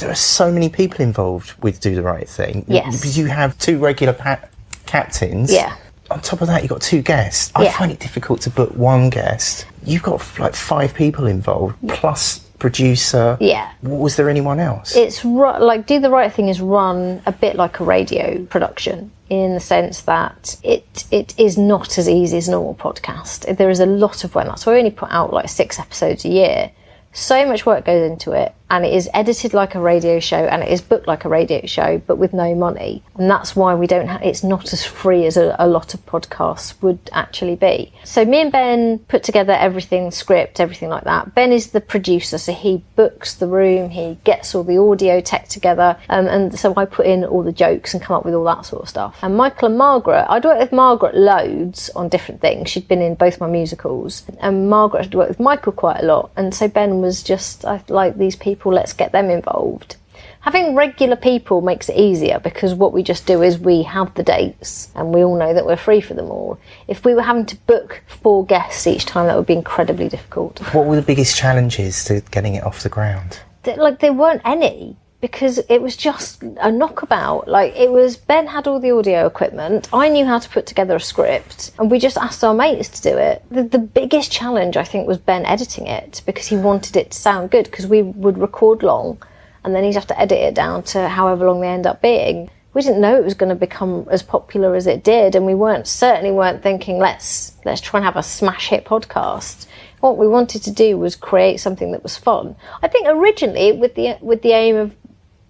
there are so many people involved with Do the Right Thing. Yes. Because you have two regular pa- captains. Yeah. On top of that, you've got two guests. I Yeah. find it difficult to book one guest. You've got like five people involved, plus producer. Yeah. Was there anyone else? It's like Do the Right Thing is run a bit like a radio production in the sense that it it is not as easy as a normal podcast. There is a lot of work. That's why we only put out like six episodes a year. So much work goes into it, and it is edited like a radio show, and it is booked like a radio show, but with no money. And that's why we don't. It's not as free as a, a lot of podcasts would actually be. So me and Ben put together everything, script, everything like that. Ben is the producer, so he books the room, he gets all the audio tech together, um, and so I put in all the jokes and come up with all that sort of stuff. And Michael and Margaret, I'd worked with Margaret loads on different things. She'd been in both my musicals, and Margaret had worked with Michael quite a lot. And so Ben was just I like these people, let's get them involved. Having regular people makes it easier because what we just do is we have the dates and we all know that we're free for them all. If we were having to book four guests each time, that would be incredibly difficult. what were the biggest challenges to getting it off the ground? Like there weren't any because it was just a knockabout. Like it was Ben had all the audio equipment. I knew how to put together a script, and we just asked our mates to do it. The, the biggest challenge I think was Ben editing it because he wanted it to sound good because we would record long, and then he'd have to edit it down to however long they end up being. We didn't know it was going to become as popular as it did, and we weren't certainly weren't thinking let's let's try and have a smash hit podcast. What we wanted to do was create something that was fun. I think originally with the with the aim of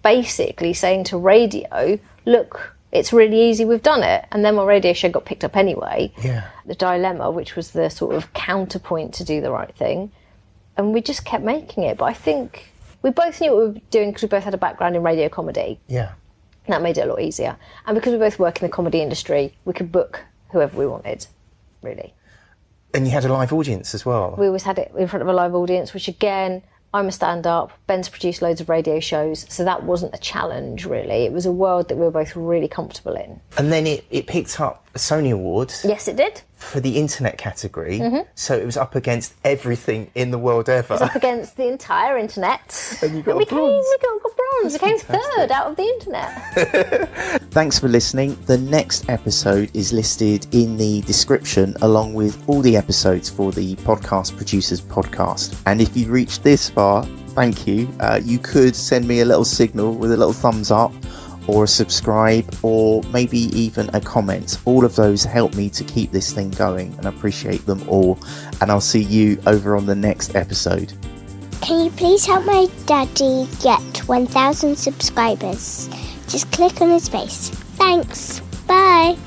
basically saying to radio, look, it's really easy, we've done it. And then my radio show got picked up anyway. Yeah. The Dilemma, which was the sort of counterpoint to do the right thing. And we just kept making it. But I think we both knew what we were doing because we both had a background in radio comedy. Yeah. That made it a lot easier. And because we both work in the comedy industry, we could book whoever we wanted, really. And you had a live audience as well. We always had it in front of a live audience, which again, I'm a stand up. Ben's produced loads of radio shows, so that wasn't a challenge really. It was a world that we were both really comfortable in. and then it, it picked up a Sony Award Yes, it did. for the internet category. So it was up against everything in the world ever. It was Up against the entire internet. And you got we a came, we got, got bronze. We came third out of the internet. Thanks for listening. The next episode is listed in the description along with all the episodes for the Podcast Producers Podcast. And if you've reached this far, thank you. Uh, you could send me a little signal with a little thumbs up or a subscribe or maybe even a comment. All of those help me to keep this thing going and I appreciate them all. And I'll see you over on the next episode. Can you please help my daddy get 1,000 subscribers? Just click on his face. Thanks. Bye.